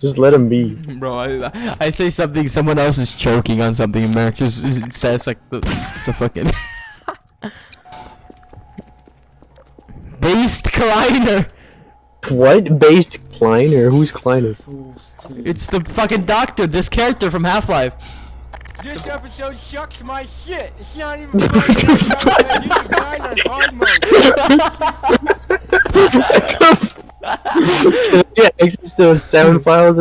Just let him be. Bro, I, I say something, someone else is choking on something, and Merrick just says like the the fucking Based Kleiner. What? Based Kleiner? Who's Kleiner? It's the fucking doctor, this character from Half Life. This episode sucks my shit. It's not even funny. Yeah, access to sound files